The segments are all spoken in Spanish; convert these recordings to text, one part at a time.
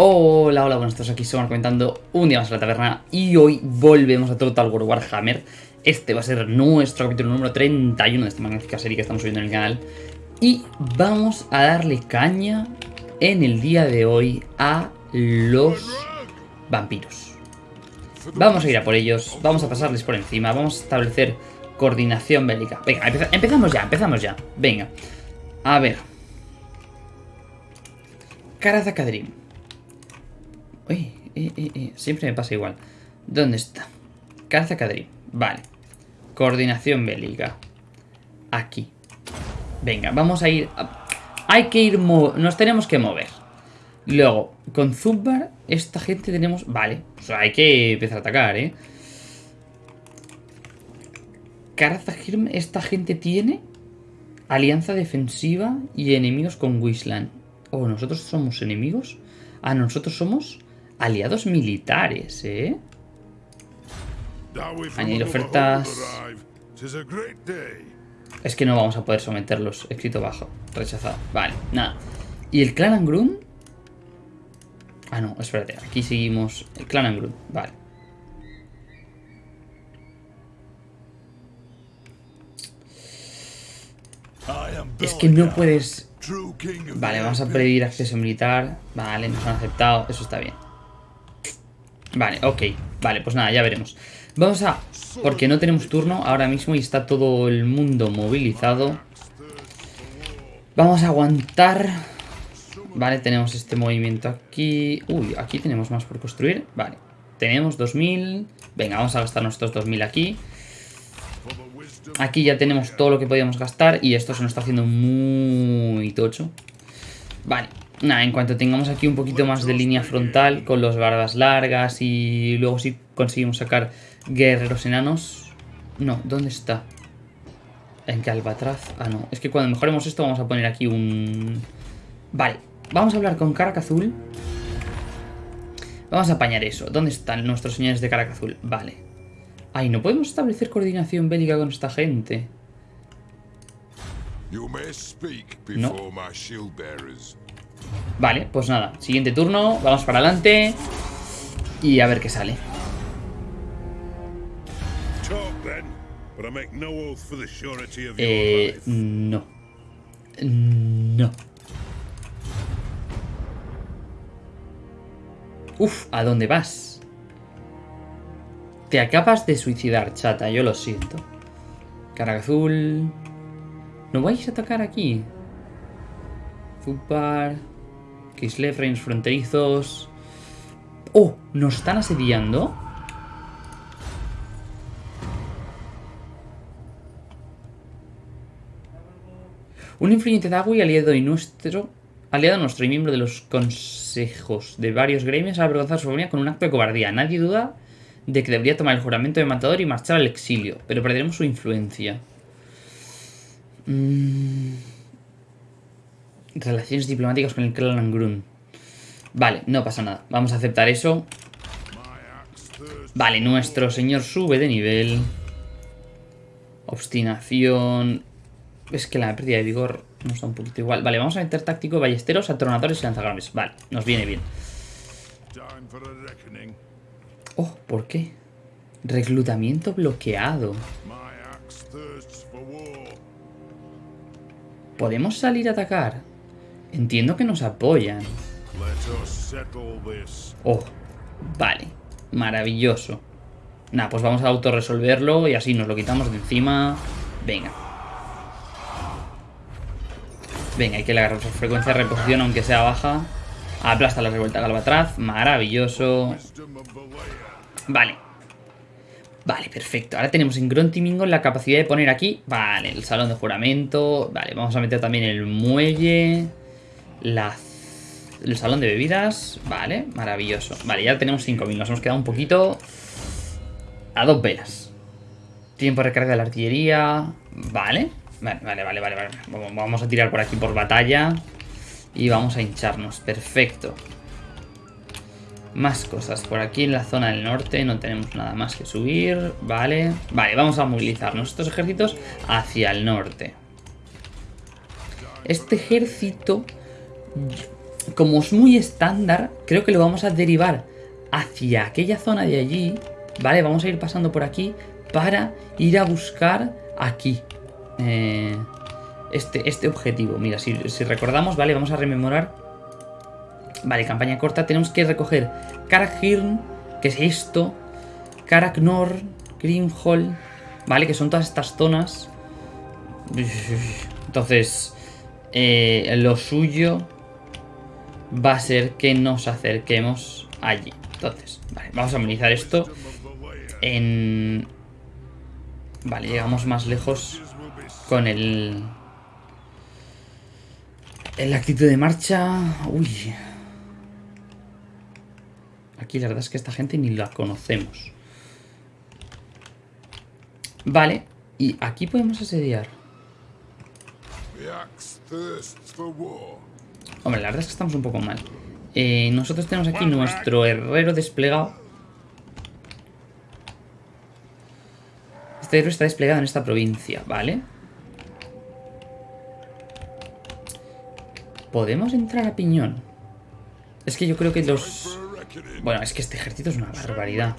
Hola, hola, buenos días, aquí somos comentando un día más en la taberna y hoy volvemos a Total War Warhammer. Este va a ser nuestro capítulo número 31 de esta magnífica serie que estamos subiendo en el canal. Y vamos a darle caña en el día de hoy a los vampiros. Vamos a ir a por ellos, vamos a pasarles por encima, vamos a establecer coordinación bélica. Venga, empezamos ya, empezamos ya. Venga, a ver. Karazakadrim. Uy, eh, eh, eh, siempre me pasa igual. ¿Dónde está? Karazakadrim. Vale. Coordinación bélica. Aquí. Venga, vamos a ir... Hay que ir... Nos tenemos que mover. Luego, con Zubbar, esta gente tenemos... Vale, sea, hay que empezar a atacar, ¿eh? Karazahirm, esta gente tiene alianza defensiva y enemigos con Wisland. ¿O nosotros somos enemigos? Ah, nosotros somos aliados militares, ¿eh? Añadir ofertas... Es que no vamos a poder someterlos. Escrito bajo. Rechazado. Vale, nada. ¿Y el clan Angrun? Ah, no, espérate. Aquí seguimos. El clan Angrun. Vale. Es que no puedes... Vale, vamos a pedir acceso militar. Vale, nos han aceptado. Eso está bien. Vale, ok. Vale, pues nada, ya veremos. Vamos a... Porque no tenemos turno ahora mismo y está todo el mundo movilizado. Vamos a aguantar. Vale, tenemos este movimiento aquí. Uy, aquí tenemos más por construir. Vale, tenemos 2000. Venga, vamos a gastar nuestros 2000 aquí. Aquí ya tenemos todo lo que podíamos gastar y esto se nos está haciendo muy tocho. Vale, nada, en cuanto tengamos aquí un poquito más de línea frontal con los barbas largas y luego si conseguimos sacar guerreros enanos... No, ¿dónde está? ¿En qué Albatraz? Ah, no, es que cuando mejoremos esto vamos a poner aquí un... Vale, vamos a hablar con Caracazul. Vamos a apañar eso. ¿Dónde están nuestros señores de Caracazul? Vale. Ay, no podemos establecer coordinación bélica con esta gente. No. Vale, pues nada. Siguiente turno. Vamos para adelante. Y a ver qué sale. Eh, no. No. Uf, ¿a dónde vas? Te acabas de suicidar, chata, yo lo siento. Cara azul. ¿No vais a atacar aquí? Zupar. Kislev, reinos fronterizos. ¡Oh! ¿Nos están asediando? Un influyente Dagui aliado y nuestro aliado nuestro y miembro de los consejos de varios gremios ha avergonzado su familia con un acto de cobardía. Nadie duda de que debería tomar el juramento de matador y marchar al exilio, pero perderemos su influencia. Mm. Relaciones diplomáticas con el clan Angrun. Vale, no pasa nada. Vamos a aceptar eso. Vale, nuestro señor sube de nivel. Obstinación. Es que la pérdida de vigor nos está un poquito igual. Vale, vamos a meter táctico, ballesteros, atronadores y lanzagrames. Vale, nos viene bien. Oh, ¿por qué? Reclutamiento bloqueado. ¿Podemos salir a atacar? Entiendo que nos apoyan. Oh, vale. Maravilloso. Nah, pues vamos a autorresolverlo y así nos lo quitamos de encima. Venga. Venga, hay que la frecuencia de reposición aunque sea baja. Aplasta la revuelta Galvatraz. Maravilloso. Vale. Vale, perfecto. Ahora tenemos en Grontimingo la capacidad de poner aquí... Vale, el salón de juramento. Vale, vamos a meter también el muelle. La... El salón de bebidas. Vale, maravilloso. Vale, ya tenemos 5.000. Nos hemos quedado un poquito... A dos velas. Tiempo de recarga de la artillería. Vale. Vale, vale, vale, vale. Vamos a tirar por aquí por batalla. Y vamos a hincharnos. Perfecto. Más cosas. Por aquí en la zona del norte no tenemos nada más que subir. Vale. Vale, vamos a movilizar nuestros ejércitos hacia el norte. Este ejército... como es muy estándar, creo que lo vamos a derivar hacia aquella zona de allí. Vale, vamos a ir pasando por aquí para ir a buscar aquí. Eh, este, este objetivo. Mira, si, recordamos, vale, vamos a rememorar. Vale, campaña corta. Tenemos que recoger Karakhirn, que es esto. Karaknor, Grimhall, vale, que son todas estas zonas. Entonces, eh, lo suyo va a ser que nos acerquemos allí. Entonces, vale, vamos a amenizar esto en... Vale, llegamos más lejos con el... En la actitud de marcha... Uy. Aquí la verdad es que esta gente ni la conocemos. Vale, y aquí podemos asediar. Hombre, la verdad es que estamos un poco mal. Eh, nosotros tenemos aquí nuestro herrero desplegado. Este herrero está desplegado en esta provincia, ¿vale? ¿Podemos entrar a Piñón? Es que yo creo que los... Bueno, es que este ejército es una barbaridad.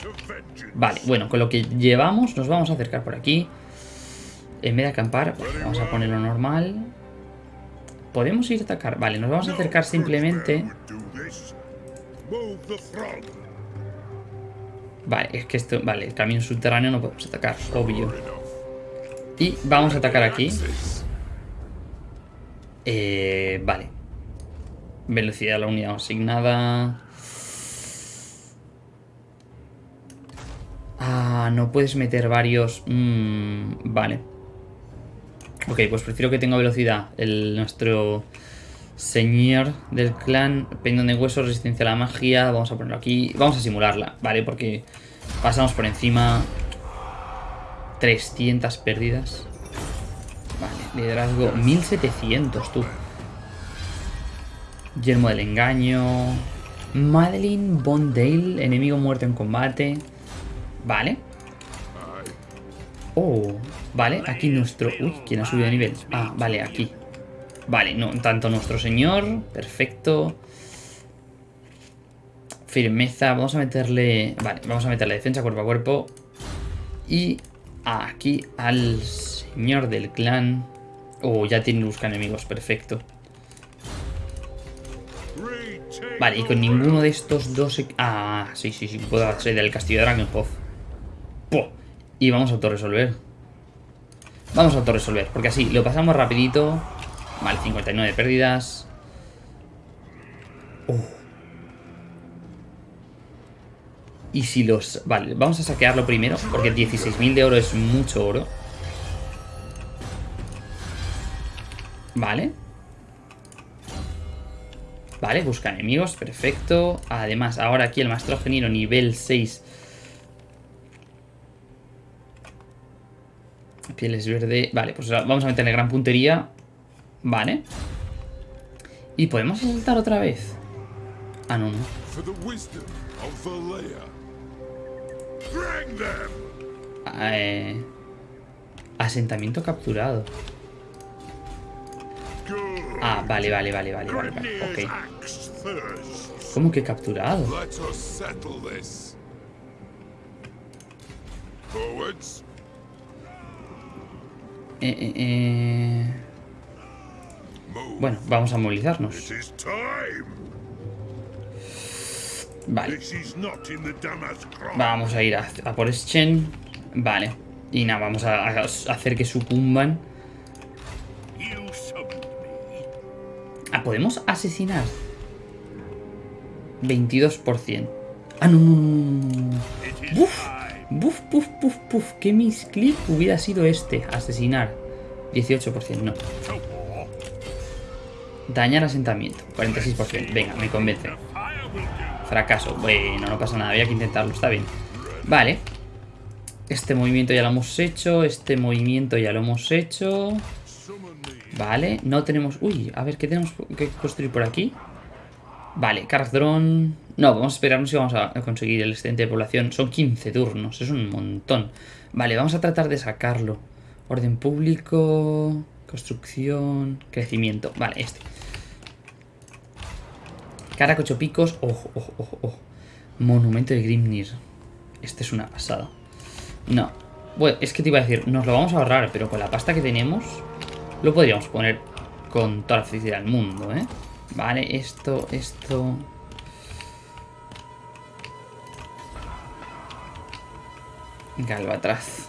Vale, bueno, con lo que llevamos nos vamos a acercar por aquí. En vez de acampar, vamos a ponerlo normal. ¿Podemos ir a atacar? Vale, nos vamos a acercar simplemente... Vale, es que esto... Vale, el camino subterráneo no podemos atacar, obvio. Y vamos a atacar aquí. Eh, vale. Velocidad de la unidad asignada. Ah, no puedes meter varios... Mm, vale. Ok, pues prefiero que tenga velocidad. El, nuestro señor del clan, pendón de hueso, resistencia a la magia. Vamos a ponerlo aquí. Vamos a simularla, ¿vale? Porque pasamos por encima 300 pérdidas. Vale, liderazgo 1700, tú. Yermo del engaño. Madeline Bondale, enemigo muerto en combate. Vale. Oh, vale, aquí nuestro... Uy, ¿quién ha subido de nivel? Ah, vale, aquí. Vale, no, tanto nuestro señor, perfecto. Firmeza, vamos a meterle... Vale, vamos a meterle defensa cuerpo a cuerpo. Y aquí al señor del clan. Oh, ya tiene busca enemigos, perfecto. Vale, y con ninguno de estos dos... Ah, sí, sí, sí, puedo hacer del castillo de Dragonhof. Y vamos a autorresolver. Vamos a autorresolver, porque así lo pasamos rapidito. Vale, 59 pérdidas. Oh. Y si los... Vale, vamos a saquearlo primero, porque 16.000 de oro es mucho oro. Vale. Vale, busca enemigos, perfecto. Además, ahora aquí el maestro genero nivel 6 Pieles verde. Vale, pues vamos a meterle gran puntería. Vale. ¿Y podemos saltar otra vez? Ah, no, no. Eh, asentamiento capturado. Ah, vale, vale, vale, vale, vale, vale. Ok. ¿Cómo que capturado? Eh, eh, eh. Bueno, vamos a movilizarnos. Vale. Vamos a ir a, por Schen. Vale. Y nada, vamos a, hacer que sucumban. Ah, ¿podemos asesinar? 22%. Ah, no, no, no. Buf, puf, puf, puf. ¿Qué misclick hubiera sido este? Asesinar. 18%, no. Dañar asentamiento. 46%. Venga, me convence. Fracaso. Bueno, no pasa nada. Había que intentarlo. Está bien. Vale. Este movimiento ya lo hemos hecho. Este movimiento ya lo hemos hecho. Vale. No tenemos... Uy, a ver, ¿qué tenemos que construir por aquí? Vale, Drone... No, vamos a esperarnos si vamos a conseguir el excedente de población. Son 15 turnos, es un montón. Vale, vamos a tratar de sacarlo. Orden público... Construcción... Crecimiento. Vale, este. Cara ocho picos. Ojo, ojo, ojo, ojo. Monumento de Grimnir. Este es una pasada. No. Bueno, es que te iba a decir, nos lo vamos a ahorrar, pero con la pasta que tenemos, lo podríamos poner con toda la felicidad del mundo, ¿eh? Vale, esto, esto... Galvatraz.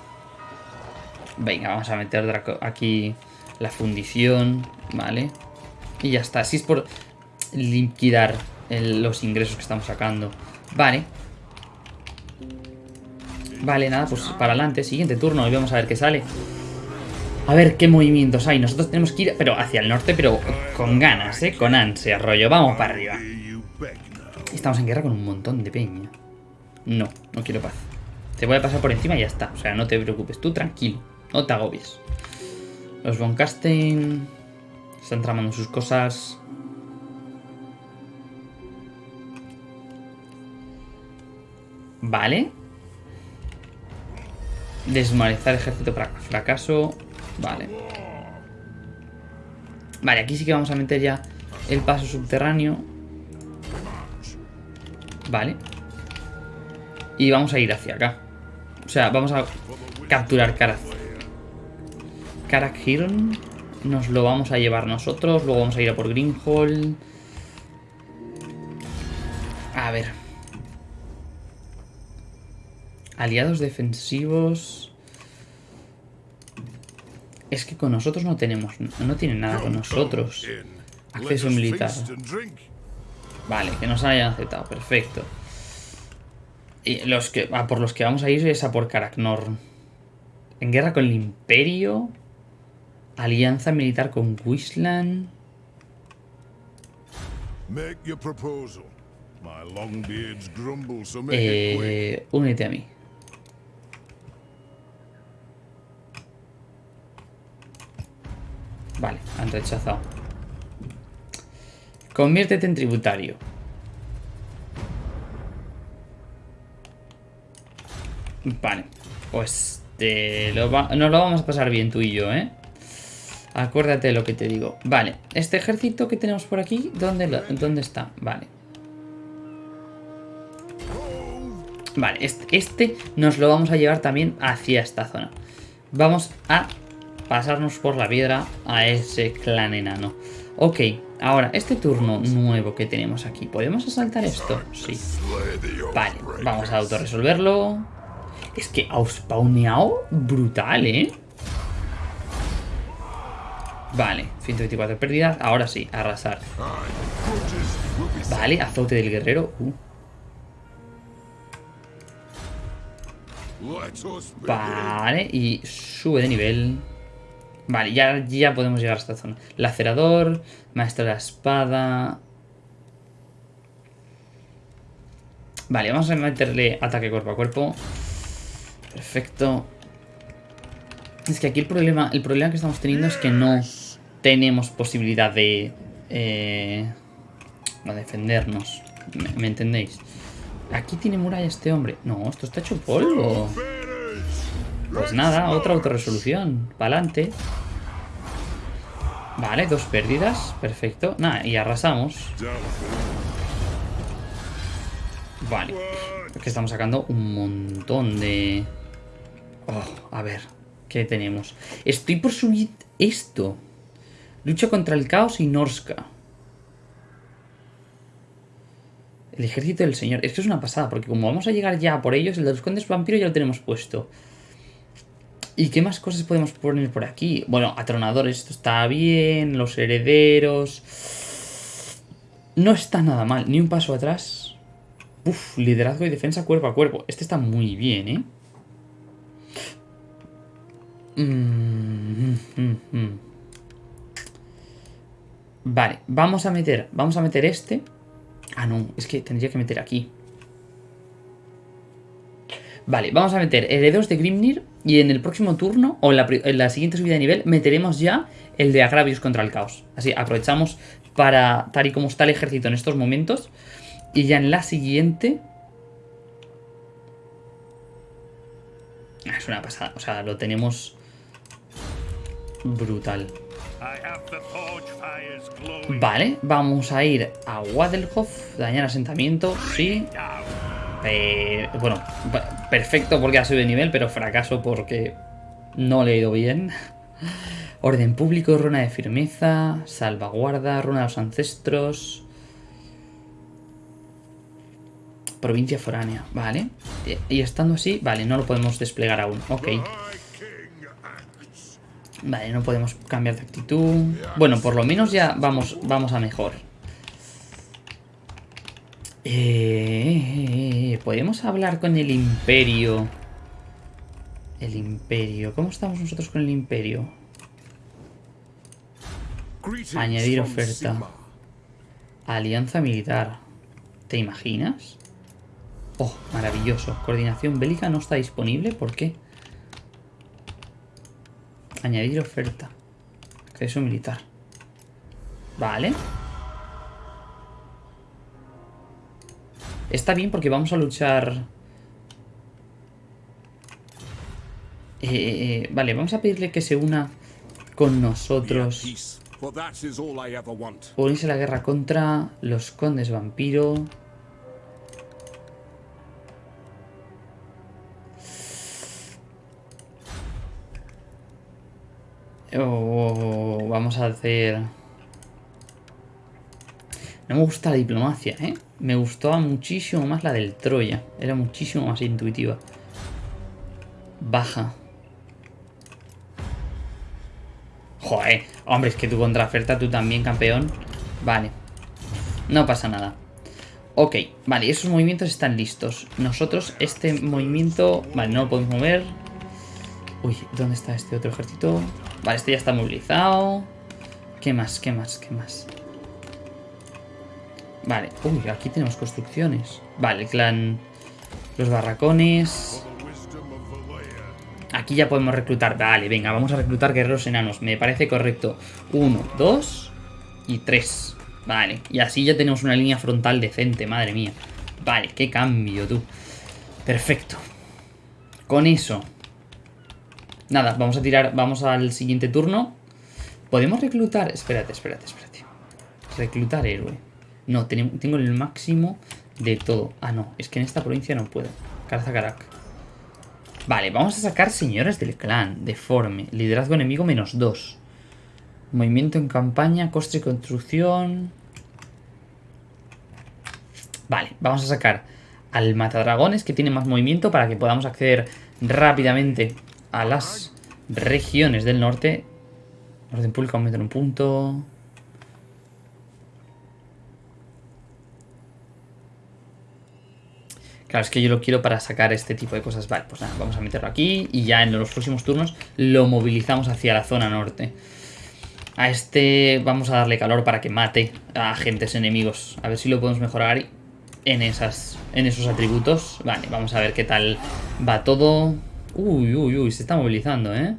Venga, vamos a meter aquí la fundición, ¿vale? Y ya está, así es por liquidar los ingresos que estamos sacando. Vale. Vale, nada, pues para adelante, siguiente turno y vamos a ver qué sale. A ver qué movimientos hay. Nosotros tenemos que ir, pero hacia el norte, pero con ganas, ¿eh? Con ansia, rollo. Vamos para arriba. Estamos en guerra con un montón de peña. No, no quiero paz. Te voy a pasar por encima y ya está. O sea, no te preocupes. Tú tranquilo. No te agobies. Los Von Casten están tramando sus cosas. Vale. Desmoralizar ejército para fracaso. Vale. Vale, aquí sí que vamos a meter ya el paso subterráneo. Vale. Y vamos a ir hacia acá. O sea, vamos a capturar Karak. Karak Hirn. Nos lo vamos a llevar nosotros. Luego vamos a ir a por Greenhall. A ver. Aliados defensivos. Es que con nosotros no tenemos... No tienen nada con nosotros. Acceso militar. Vale, que nos hayan aceptado. Perfecto. Y los que, ah, por los que vamos a ir es a por Karaknor. En guerra con el Imperio. Alianza militar con Wisland. Eh, únete a mí. Vale, han rechazado. Conviértete en tributario. Vale, pues te lo nos lo vamos a pasar bien tú y yo, ¿eh? Acuérdate de lo que te digo. Vale, este ejército que tenemos por aquí, ¿dónde, ¿dónde está? Vale. Vale, este, este nos lo vamos a llevar también hacia esta zona. Vamos a pasarnos por la piedra a ese clan enano. Ok, ahora, este turno nuevo que tenemos aquí, ¿podemos asaltar esto? Sí. Vale, vamos a autorresolverlo. Es que ha spawneado brutal, ¿eh? Vale, 124 pérdidas. Ahora sí, arrasar. Vale, azote del guerrero. Uh. Vale, y sube de nivel. Vale, ya, ya podemos llegar a esta zona. Lacerador, maestro de la espada... Vale, vamos a meterle ataque cuerpo a cuerpo. Perfecto. Es que aquí el problema, el problema que estamos teniendo es que no tenemos posibilidad de... Eh, no defendernos. ¿Me, entendéis? Aquí tiene muralla este hombre. No, esto está hecho polvo. Pues nada, otra autorresolución. Para adelante. Vale, dos pérdidas. Perfecto. Nada, y arrasamos. Vale. Es que estamos sacando un montón de... Oh, a ver. ¿Qué tenemos? Estoy por subir esto. Lucha contra el caos y Norska. El ejército del señor. Esto es una pasada, porque como vamos a llegar ya por ellos, el de los condes vampiros ya lo tenemos puesto. ¿Y qué más cosas podemos poner por aquí? Bueno, atronadores, esto está bien. Los herederos. No está nada mal. Ni un paso atrás. Uf, liderazgo y defensa cuerpo a cuerpo. Este está muy bien, ¿eh? Mm, mm, mm, vale, vamos a meter, vamos a meter este. Ah, no, es que tendría que meter aquí. Vale, vamos a meter herederos de Grimnir y en el próximo turno, o en la, siguiente subida de nivel, meteremos ya el de Agravios contra el caos. Así, aprovechamos para, tal y como está el ejército en estos momentos, y ya en la siguiente... Ah, es una pasada, o sea, lo tenemos brutal. Vale, vamos a ir a Wadelhof, dañar asentamiento, sí. Eh, bueno, perfecto porque ha subido de nivel, pero fracaso porque no le he ido bien. Orden público, runa de firmeza, salvaguarda, runa de los ancestros. Provincia foránea, vale. Y estando así, vale, no lo podemos desplegar aún, ok. Vale, no podemos cambiar de actitud. Bueno, por lo menos ya vamos, vamos a mejor. Eh, ¿Podemos hablar con el imperio? El imperio. ¿Cómo estamos nosotros con el imperio? Añadir oferta. Alianza militar. ¿Te imaginas? Oh, maravilloso. Coordinación bélica no está disponible. ¿Por qué? Añadir oferta. Acceso militar. Vale. Está bien porque vamos a luchar... Eh, eh, eh, vale, vamos a pedirle que se una con nosotros. Unirse a la guerra contra los condes vampiro. Oh, vamos a hacer... No me gusta la diplomacia, ¿eh? Me gustaba muchísimo más la del Troya. Era muchísimo más intuitiva. Baja. Joder. Hombre, es que tu contraoferta, tú también, campeón. Vale. No pasa nada. Ok, vale, esos movimientos están listos. Nosotros, este movimiento... Vale, no lo podemos mover. Uy, ¿dónde está este otro ejército? Vale, este ya está movilizado. ¿Qué más? ¿Qué más? ¿Qué más? Vale. Uy, aquí tenemos construcciones. Vale, el clan... Los barracones... Aquí ya podemos reclutar. Vale, venga, vamos a reclutar guerreros enanos. Me parece correcto. Uno, dos y tres. Vale, y así ya tenemos una línea frontal decente, madre mía. Vale, qué cambio, tú. Perfecto. Con eso Nada, vamos a tirar, vamos al siguiente turno. ¿Podemos reclutar? Espérate, espérate, espérate. Reclutar héroe. No, tengo el máximo de todo. Ah, no, es que en esta provincia no puedo. Carazacarak. Vale, vamos a sacar señores del clan. Deforme. Liderazgo enemigo menos 2. Movimiento en campaña, coste y construcción. Vale, vamos a sacar al matadragones que tiene más movimiento para que podamos acceder rápidamente a las regiones del norte. Orden público aumenta en un punto. Claro, es que yo lo quiero para sacar este tipo de cosas. Vale, pues nada, vamos a meterlo aquí y ya en los próximos turnos lo movilizamos hacia la zona norte. A este vamos a darle calor para que mate a agentes enemigos. A ver si lo podemos mejorar en, esas, en esos atributos. Vale, vamos a ver qué tal va todo. Uy, uy, uy, se está movilizando, ¿eh?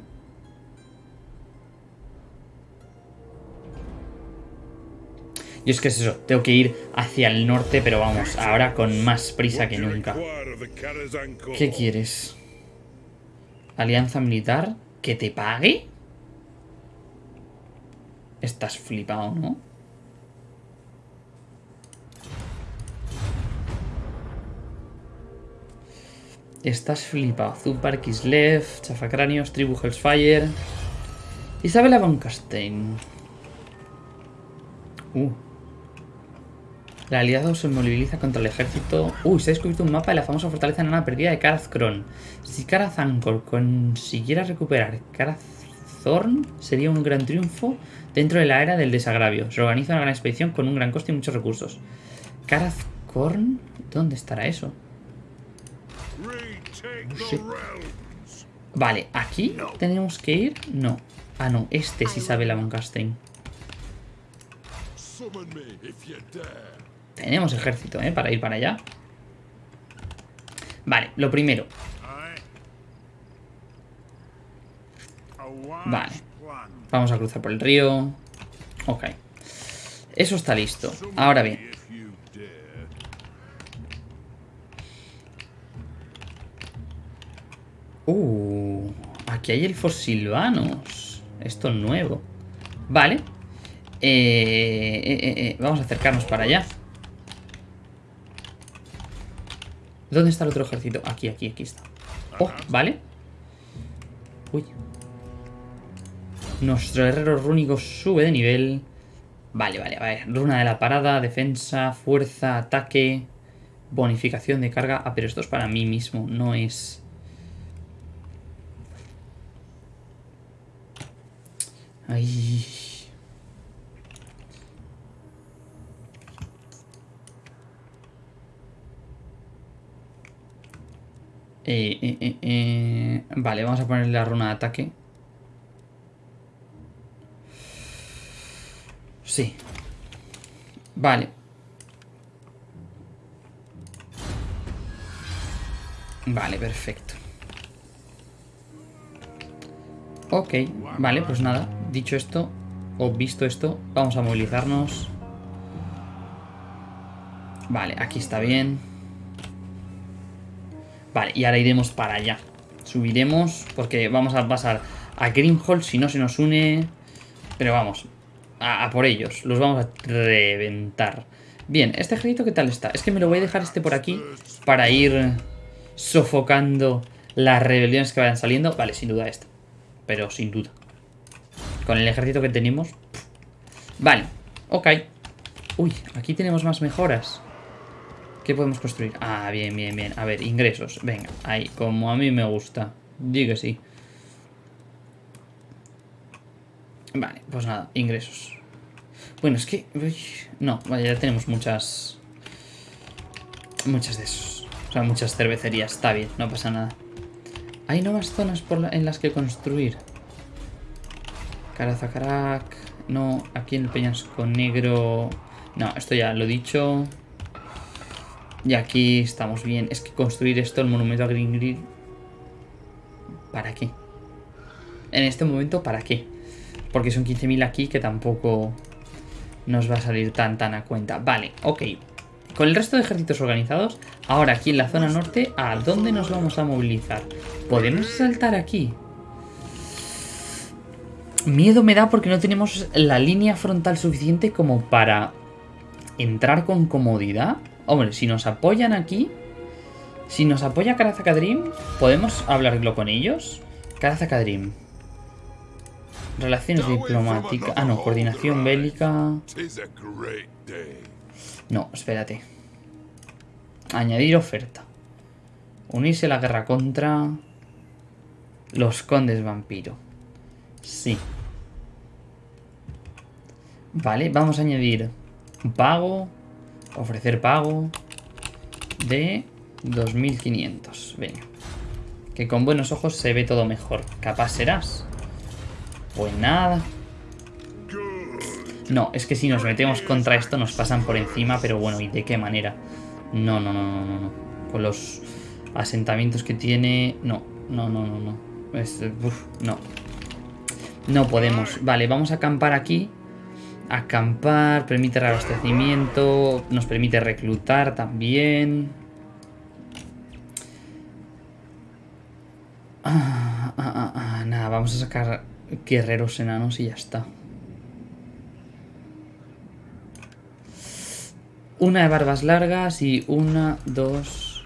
Y es que es eso, tengo que ir hacia el norte, pero vamos, ahora con más prisa que nunca. ¿Qué quieres? ¿Alianza militar? ¿Que te pague? Estás flipado, ¿no? Estás flipado. Zupar, Kislev, Chafacráneos, Tribu Hellsfire. Isabela von Kastein. Uh. El aliado se moviliza contra el ejército. Uy, se ha descubierto un mapa de la famosa fortaleza enana perdida de Karazkron. Si Karazankor consiguiera recuperar Karazorn, sería un gran triunfo dentro de la era del desagravio. Se organiza una gran expedición con un gran coste y muchos recursos. Karazkorn, ¿dónde estará eso? Vale, ¿aquí tenemos que ir? No. Ah, no, este sí sabe la Castein. Tenemos ejército, ¿eh? Para ir para allá. Vale, lo primero. Vale. Vamos a cruzar por el río. Ok. Eso está listo. Ahora bien. Uh, aquí hay elfos silvanos. Esto es nuevo. Vale. Eh, eh, eh, eh, vamos a acercarnos para allá. ¿Dónde está el otro ejército? Aquí, aquí, aquí está. Oh, vale. Uy. Nuestro guerrero rúnico sube de nivel. Vale, vale, vale. Runa de la parada, defensa, fuerza, ataque, bonificación de carga. Ah, pero esto es para mí mismo, no es... Ay... Eh, eh, eh, vale, vamos a ponerle la runa de ataque. Sí. Vale. Vale, perfecto. Ok, vale, pues nada. Dicho esto, o visto esto, vamos a movilizarnos. Vale, aquí está bien. Vale, y ahora iremos para allá. Subiremos, porque vamos a pasar a Grimhold si no se nos une. Pero vamos, a, por ellos. Los vamos a reventar. Bien, ¿este ejército qué tal está? Es que me lo voy a dejar este por aquí para ir sofocando las rebeliones que vayan saliendo. Vale, sin duda este. Pero sin duda. Con el ejército que tenemos. Vale, ok. Uy, aquí tenemos más mejoras. ¿Qué podemos construir? Ah, bien, bien, bien. A ver, ingresos. Venga, ahí, como a mí me gusta. Digo sí. Vale, pues nada, ingresos. Bueno, es que... no, vaya, ya tenemos muchas... Muchas de esos. O sea, muchas cervecerías. Está bien, no pasa nada. Hay nuevas zonas en las que construir. Carazacarac. No, aquí en el Peñasco Negro... No, esto ya lo he dicho. Y aquí estamos bien. Es que construir esto, el monumento a Green Green... ¿Para qué? En este momento, ¿para qué? Porque son 15.000 aquí que tampoco nos va a salir tan tan a cuenta. Vale, ok. Con el resto de ejércitos organizados, ahora aquí en la zona norte, ¿a dónde nos vamos a movilizar? ¿Podemos saltar aquí? Miedo me da porque no tenemos la línea frontal suficiente como para entrar con comodidad. Hombre, si nos apoyan aquí, si nos apoya Karazakadrim, ¿podemos hablarlo con ellos? Karazakadrim. Relaciones diplomáticas. Ah, no, coordinación bélica. No, espérate. Añadir oferta. Unirse a la guerra contra los condes vampiro. Sí. Vale, vamos a añadir pago. Ofrecer pago de 2500. Venga. Que con buenos ojos se ve todo mejor. Capaz serás. Pues nada. No, es que si nos metemos contra esto nos pasan por encima, pero bueno, ¿y de qué manera? No, no, no, no, no. Con los asentamientos que tiene... No, no, no, no, no. no. No podemos. Vale, vamos a acampar aquí. Acampar, permite reabastecimiento, nos permite reclutar también. Ah, ah, ah, ah, nada, vamos a sacar guerreros enanos y ya está. Una de barbas largas y una, dos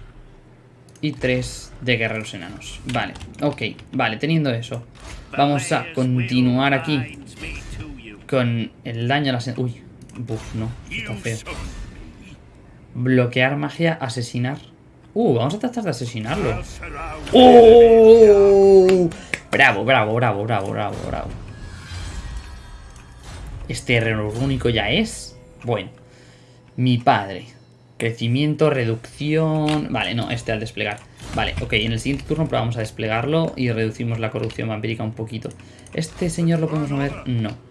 y tres de guerreros enanos. Vale, ok, vale, teniendo eso. Vamos a continuar aquí con el daño a las... Uy, buf, no, está feo. Bloquear magia, asesinar. Uh, vamos a tratar de asesinarlo. ¡Oh! Bravo, bravo, bravo, bravo, bravo, bravo. Este guerrero único ya es. Bueno. Mi padre. Crecimiento, reducción... Vale, no, este al desplegar. Vale, ok, en el siguiente turno probamos a desplegarlo y reducimos la corrupción vampírica un poquito. ¿Este señor lo podemos mover? No.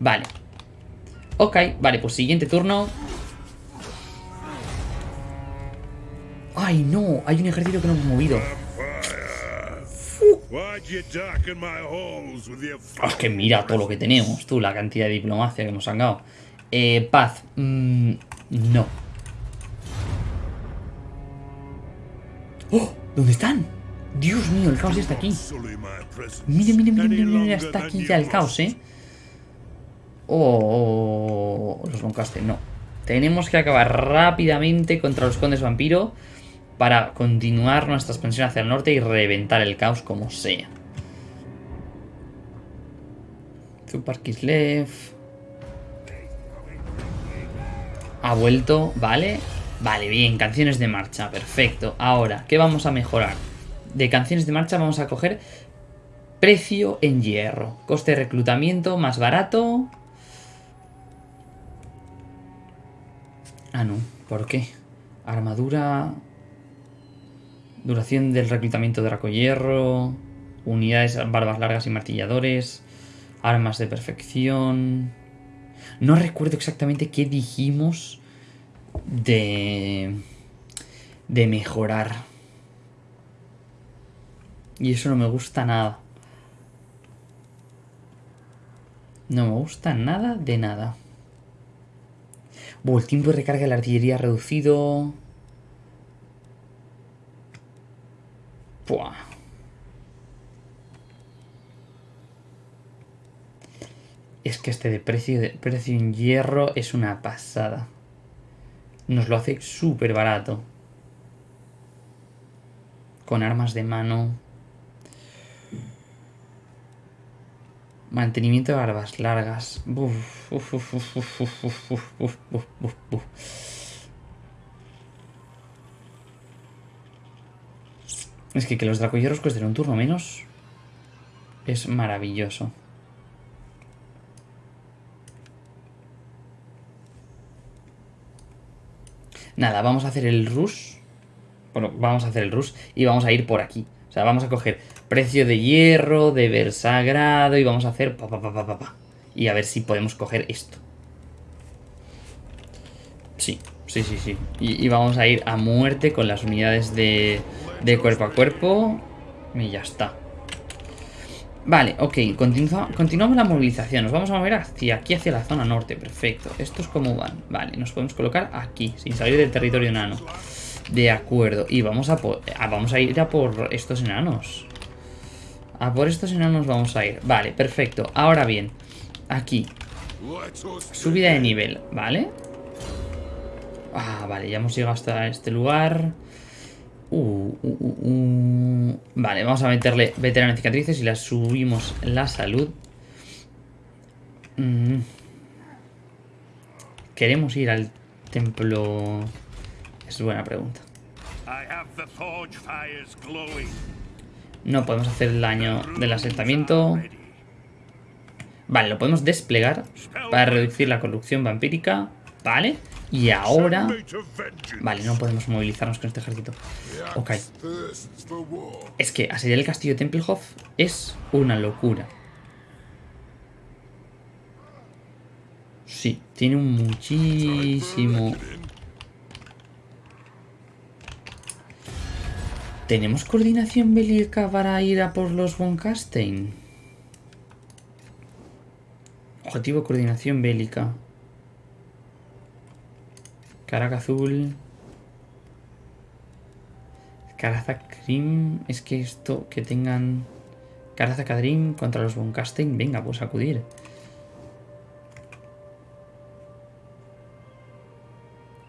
Vale. Ok, vale, pues siguiente turno. ¡Ay, no! Hay un ejército que no hemos movido. Es que mira todo lo que tenemos, tú, la cantidad de diplomacia que hemos sacado. Eh, paz. Mm, no. ¡Oh! ¿Dónde están? Dios mío, el caos ya está aquí. Mire, mire, mire, mire, mire, está aquí ya el caos, ¿eh? Oh, los Boncaste, no. Tenemos que acabar rápidamente contra los condes vampiro para continuar nuestra expansión hacia el norte y reventar el caos como sea. Zupar Kislev. Ha vuelto, ¿vale? Vale, bien, canciones de marcha, perfecto. Ahora, ¿qué vamos a mejorar? De canciones de marcha vamos a coger precio en hierro. Coste de reclutamiento más barato. Ah, no, ¿por qué? Armadura... Duración del reclutamiento de Draco Hierro. Unidades, barbas largas y martilladores. Armas de perfección. No recuerdo exactamente qué dijimos de, de mejorar. Y eso no me gusta nada. No me gusta nada de nada. El tiempo de recarga de la artillería reducido. Es que este de precio, de precio en hierro es una pasada. Nos lo hace súper barato. Con armas de mano. Mantenimiento de barbas largas. es que que los dracoyeros cuesten un turno menos es maravilloso. Nada, vamos a hacer el rush. Bueno, vamos a hacer el rush y vamos a ir por aquí. O sea, vamos a coger precio de hierro, deber sagrado y vamos a hacer pa, pa, pa, pa, pa, Y a ver si podemos coger esto. Sí, sí, sí, sí. Y, vamos a ir a muerte con las unidades de, de cuerpo a cuerpo. Y ya está. Vale, ok, continuamos la movilización Nos vamos a mover hacia aquí, hacia la zona norte Perfecto, estos cómo van Vale, nos podemos colocar aquí, sin salir del territorio enano De acuerdo Y vamos a, vamos a ir a por estos enanos A por estos enanos vamos a ir Vale, perfecto, ahora bien Aquí Subida de nivel, ¿vale? Ah, vale, ya hemos llegado hasta este lugar Uh, uh, uh, vale, vamos a meterle veterano cicatrices y la subimos la salud. Mm. ¿Queremos ir al templo? Es buena pregunta. No podemos hacer el daño del asentamiento. Vale, lo podemos desplegar para reducir la corrupción vampírica. Vale. Y ahora... Vale, no podemos movilizarnos con este ejército. Ok. Es que asediar el castillo de Tempelhof es una locura. Sí, tiene un muchísimo... ¿Tenemos coordinación bélica para ir a por los von Kastein? Objetivo coordinación bélica. Caraca azul. Caraza Cream. Es que esto, que tengan... Caraza Cadrim contra los Boncasten. Venga, pues acudir.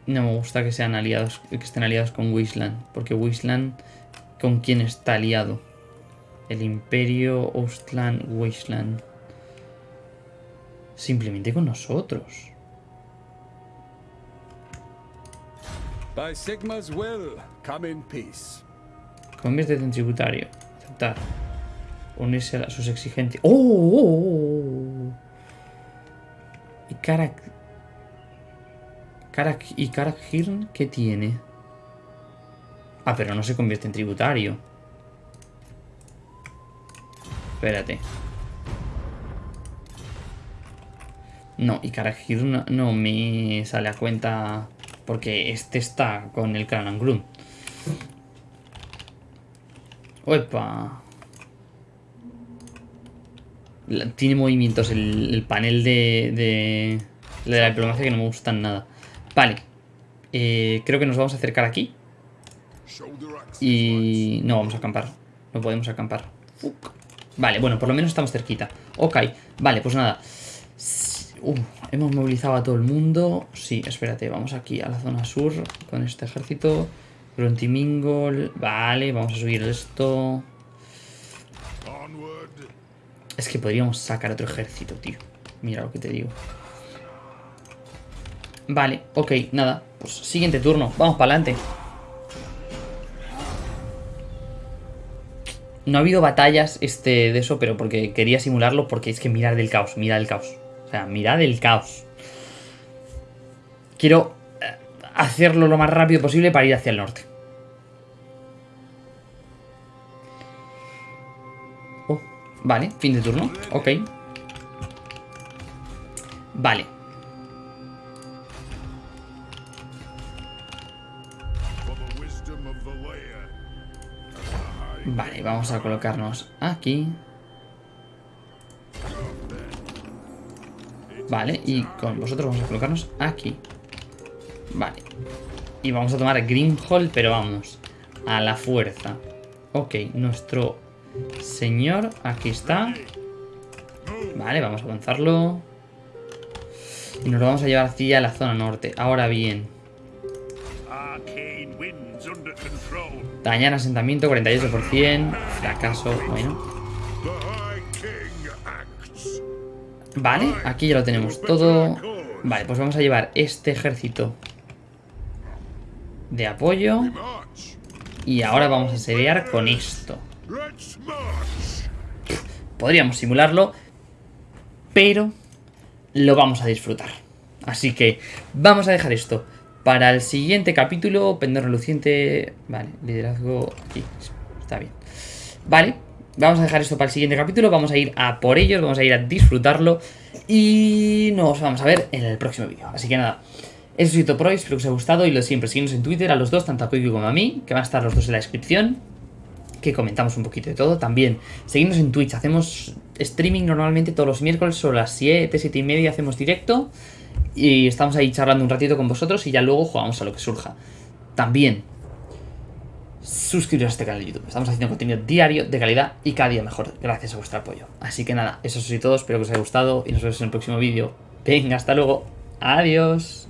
No me gusta que sean aliados, que estén aliados con Wisland. Porque Wisland, ¿con quién está aliado? El Imperio, Ostland, Wisland. Simplemente con nosotros. By Sigma's will, come in peace. Conviértete en tributario. Aceptar. Unirse a sus exigencias. ¡Oh! oh, oh, oh y Karak... Karak... ¿Y Karak Hirn qué tiene? Ah, pero no se convierte en tributario. Espérate. No, y Karak Hirn no me sale a cuenta porque este está con el Clan ¡Opa! Tiene movimientos el, panel de, de, la diplomacia que no me gustan nada. Vale. Eh, creo que nos vamos a acercar aquí. Y... No vamos a acampar. No podemos acampar. Vale, bueno, por lo menos estamos cerquita. Ok, vale, pues nada. Uh, hemos movilizado a todo el mundo. Sí, espérate, vamos aquí a la zona sur con este ejército. Gruntimingol. Vale, vamos a subir esto. Es que podríamos sacar otro ejército, tío. Mira lo que te digo. Vale, ok, nada. Pues siguiente turno. Vamos para adelante. No ha habido batallas este, de eso, pero porque quería simularlo, porque es que mirar del caos, mirar el caos. O sea, mirad el caos. Quiero eh, hacerlo lo más rápido posible para ir hacia el norte. Oh, vale, fin de turno. Ok. Vale. Vale, vamos a colocarnos aquí. Vale, y con vosotros vamos a colocarnos aquí. Vale. Y vamos a tomar Grimhall, pero vamos, a la fuerza. Ok, nuestro señor, aquí está. Vale, vamos a avanzarlo. Y nos lo vamos a llevar hacia la zona norte. Ahora bien. Dañar asentamiento, 48%. Fracaso, bueno. Vale, aquí ya lo tenemos todo. Vale, pues vamos a llevar este ejército de apoyo. Y ahora vamos a seriar con esto. Podríamos simularlo, pero lo vamos a disfrutar. Así que vamos a dejar esto para el siguiente capítulo. Pendor reluciente. Vale, liderazgo aquí. Está bien. Vale, Vamos a dejar esto para el siguiente capítulo, vamos a ir a por ellos, vamos a ir a disfrutarlo y nos vamos a ver en el próximo vídeo. Así que nada, eso es todo por hoy, espero que os haya gustado y lo siempre, seguimos en Twitter a los dos, tanto a Koiki como a mí, que van a estar los dos en la descripción, que comentamos un poquito de todo. También, seguimos en Twitch, hacemos streaming normalmente todos los miércoles, sobre las 7, 7 y media hacemos directo y estamos ahí charlando un ratito con vosotros y ya luego jugamos a lo que surja. También, suscribiros a este canal de YouTube. Estamos haciendo contenido diario, de calidad y cada día mejor, gracias a vuestro apoyo. Así que nada, eso es todo, espero que os haya gustado y nos vemos en el próximo vídeo. Venga, hasta luego. Adiós.